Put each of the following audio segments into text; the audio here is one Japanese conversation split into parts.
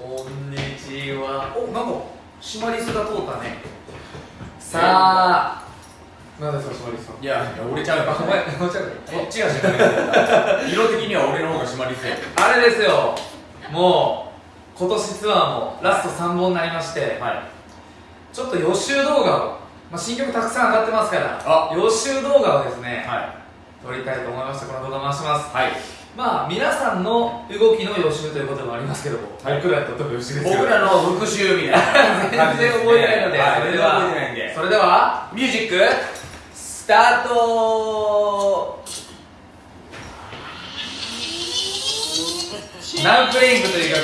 こんにちは。おなんかシマリスが通ったね。さあ。何ですかシマリスさん？いや俺ちゃうあお前お前ちゃうこっちがシマリス色的には俺の方がシマリスや。あれですよ。もう今年ツアーもラスト3本になりましてはい。ちょっと予習動画を、まあ、新曲たくさん上がってますからあ。予習動画をですね、は撮りたいと思いましてこの動画回します。いはいまあ皆さんの動きの予習ということもありますけども、はい。僕らにとっても予習ですよ僕らの復習みたいな。全然覚えてないので、はい。それではそれではミュージックスタート。ナウプレイングという曲、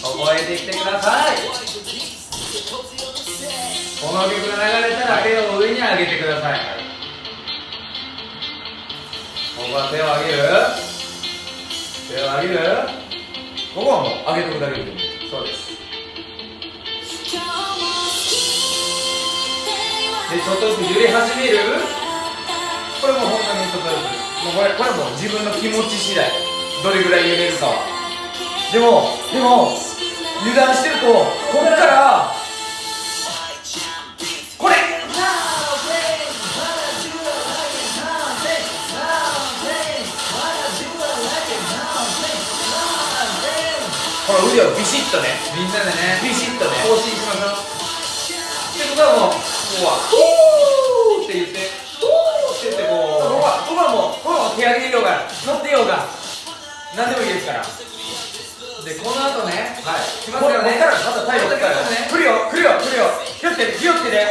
覚えてきてください。この曲が流れたら手を上に上げてください、ここは手を上げる手を上げる？ここはもう上げとくだけで。いいそうです。でちょっとずつ揺れ始める？これもう本当にちょっとずつ。もうこれこれもう自分の気持ち次第。どれぐらい揺れるかは。でもでも油断してるとこっからほら腕をビシッとね。みんなでね。ビシッとね。更新しましょう。ってことはもうここは「おー!」って言って「おー!」って言ってこここはここはもうここはもう手上げようが乗ってようが何でもいいですから。うでこの後ねはい。来ますからまたタイム来からね。来るよ来るよ来るよ。気をつけて気をつけて。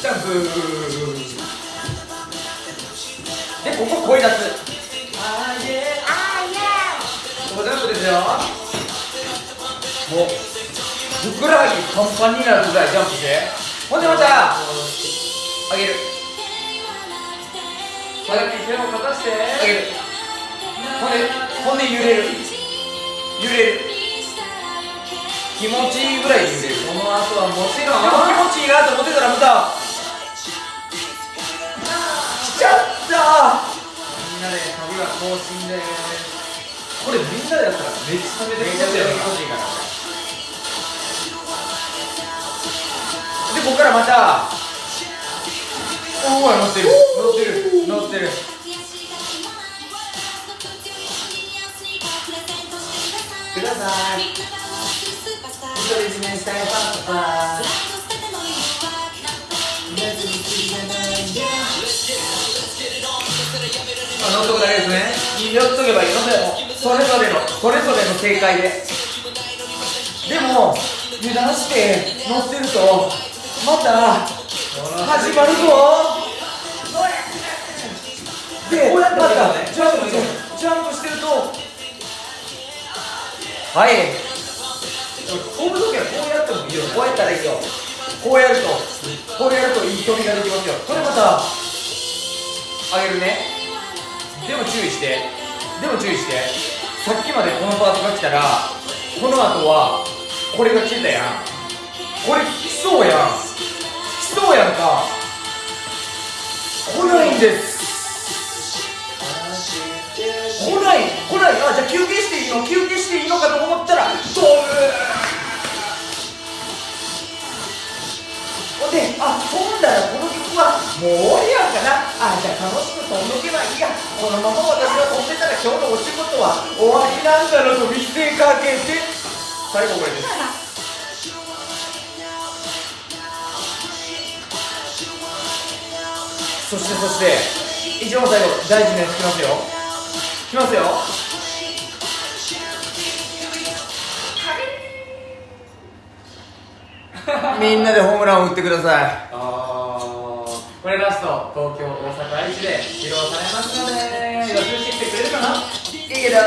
ジャンプでここ声出す。ここジャンプですよもうふくらはぎパンパンになるぐらいジャンプして。ほんでまた上げる。手をかかして。上げる。ほんでほんで揺れる。揺れる。気持ちいいぐらいで揺れる。この後はもちでろんも気持ちいいなと思ってたらまた来ちゃった。みんなで旅は更新で。すこれみんなでやったらめっちゃめちゃ気持ちいいからここからまた。おお乗ってる。乗ってる。乗ってる。ください。独り占めしたいパパあ乗っとくだけですね。乗っとけばいい。のでもそれぞれのそれぞれの正解で。でも油断して乗ってるとまた始まるぞ。でまたジャンプジャンプしてると。はい。飛ぶ時はこうやってもいいよ。こうやったらいいよ。こうやると。こうやるといい飛びができますよ。これまた上げるね。でも注意して。でも注意して。さっきまでこのパートが来たらこの後はこれが来てたやん。これ来そうやん来そうやんか。来ないんです。来ない。来ない。あじゃあ休憩していいの？休憩していいのかと思ったら飛ぶ。ほんで、あ、飛んだらこの曲はもう終わりやんかな。あ、じゃあ楽しく飛んどけばいいや。このまま私が飛んでたら今日のお仕事は終わりなんだろうと見せかけて、最後これです。そしてそして、一番最後、大事なやつきますよ。きますよ。みんなでホームランを打ってください。これラスト東京大阪愛知で披露されますので予習してきてくれるかな？いいけどー